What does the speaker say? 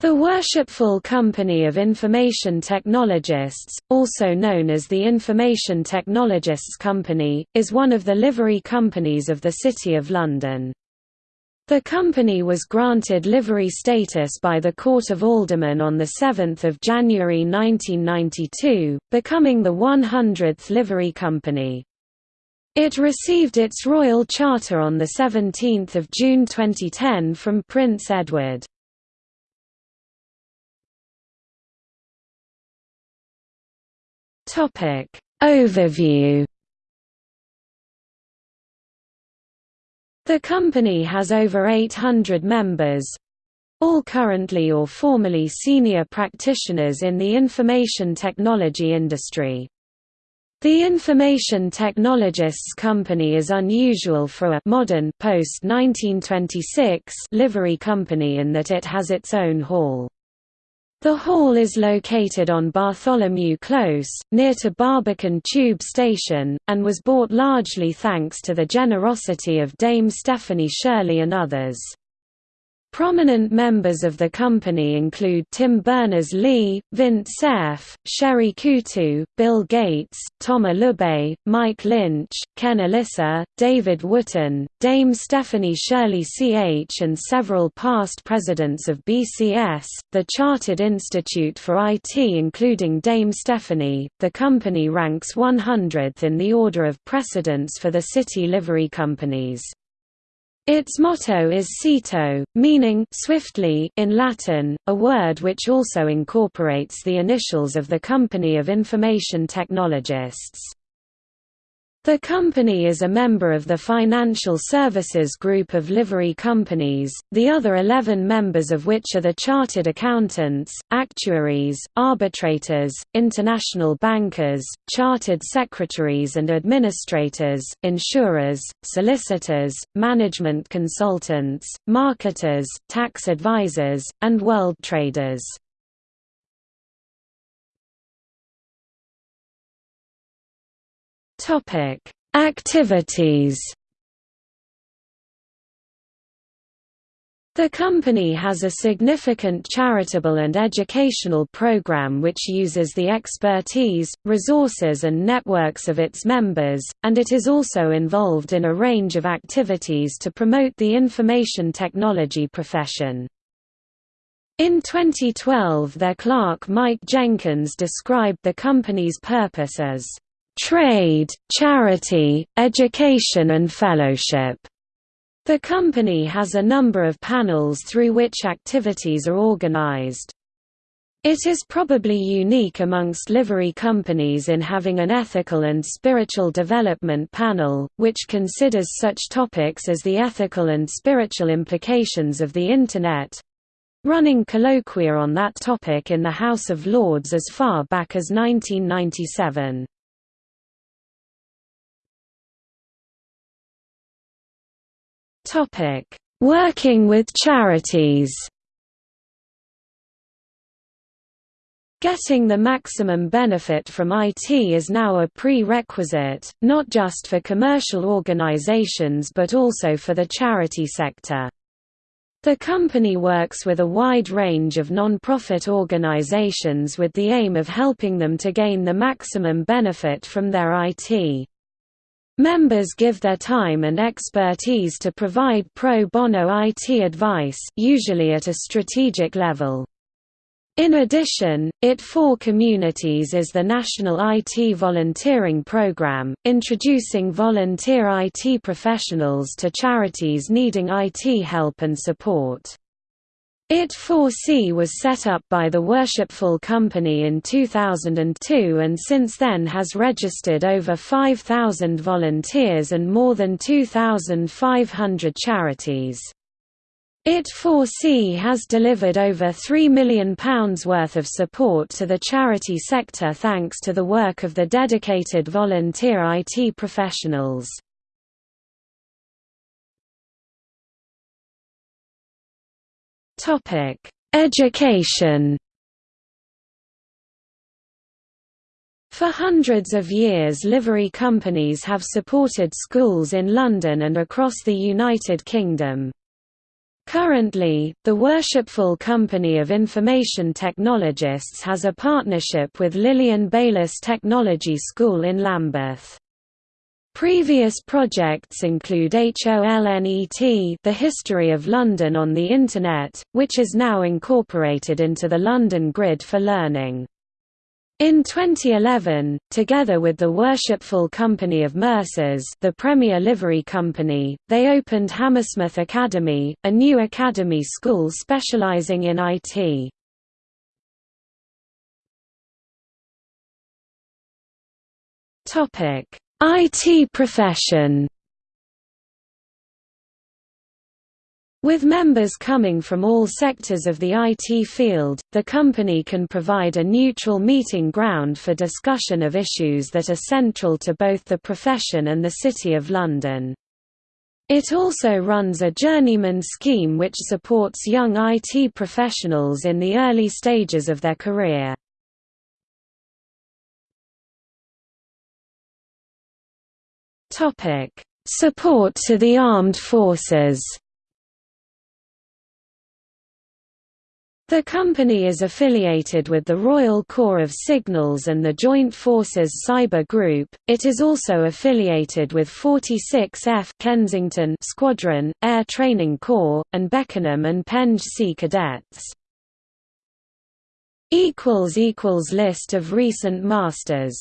The Worshipful Company of Information Technologists, also known as the Information Technologists Company, is one of the livery companies of the City of London. The company was granted livery status by the Court of Aldermen on 7 January 1992, becoming the 100th livery company. It received its royal charter on 17 June 2010 from Prince Edward. Topic Overview The company has over 800 members, all currently or formerly senior practitioners in the information technology industry. The Information Technologists Company is unusual for a modern post-1926 livery company in that it has its own hall. The hall is located on Bartholomew Close, near to Barbican Tube Station, and was bought largely thanks to the generosity of Dame Stephanie Shirley and others. Prominent members of the company include Tim Berners-Lee, Vint Cerf, Sherry Coutu, Bill Gates, Thomas Lübbe, Mike Lynch, Ken Olisa, David Wootton, Dame Stephanie Shirley CH and several past presidents of BCS, the Chartered Institute for IT including Dame Stephanie. The company ranks 100th in the order of precedence for the city livery companies. Its motto is Cito, meaning swiftly in Latin, a word which also incorporates the initials of the Company of Information Technologists. The company is a member of the Financial Services Group of livery companies, the other 11 members of which are the chartered accountants, actuaries, arbitrators, international bankers, chartered secretaries and administrators, insurers, solicitors, management consultants, marketers, tax advisors, and world traders. Topic: Activities. The company has a significant charitable and educational program which uses the expertise, resources and networks of its members, and it is also involved in a range of activities to promote the information technology profession. In 2012 their clerk Mike Jenkins described the company's purpose as trade, charity, education and fellowship. The company has a number of panels through which activities are organized. It is probably unique amongst livery companies in having an ethical and spiritual development panel, which considers such topics as the ethical and spiritual implications of the Internet, running colloquia on that topic in the House of Lords as far back as 1997. Topic: Working with charities. Getting the maximum benefit from IT is now a prerequisite, not just for commercial organizations but also for the charity sector. The company works with a wide range of non-profit organizations with the aim of helping them to gain the maximum benefit from their IT. Members give their time and expertise to provide pro bono IT advice usually at a strategic level. In addition, IT for Communities is the national IT volunteering program, introducing volunteer IT professionals to charities needing IT help and support. IT4C was set up by the Worshipful Company in 2002 and since then has registered over 5,000 volunteers and more than 2,500 charities. IT4C has delivered over £3 million worth of support to the charity sector thanks to the work of the dedicated volunteer IT professionals. Topic: Education. For hundreds of years livery companies have supported schools in London and across the United Kingdom. Currently, the Worshipful Company of Information Technologists has a partnership with Lilian Baylis Technology School in Lambeth. Previous projects include HOLNET The History of London on the Internet, which is now incorporated into the London Grid for Learning. In 2011, together with the Worshipful Company of Mercers the Premier Livery Company, they opened Hammersmith Academy, a new academy school specialising in IT. IT profession With members coming from all sectors of the IT field, the company can provide a neutral meeting ground for discussion of issues that are central to both the profession and the City of London. It also runs a journeyman scheme which supports young IT professionals in the early stages of their career. Support to the armed forces The company is affiliated with the Royal Corps of Signals and the Joint Forces Cyber Group. It is also affiliated with 46F Kensington Squadron, Air Training Corps, and Beckenham and Penge Sea Cadets. List of recent masters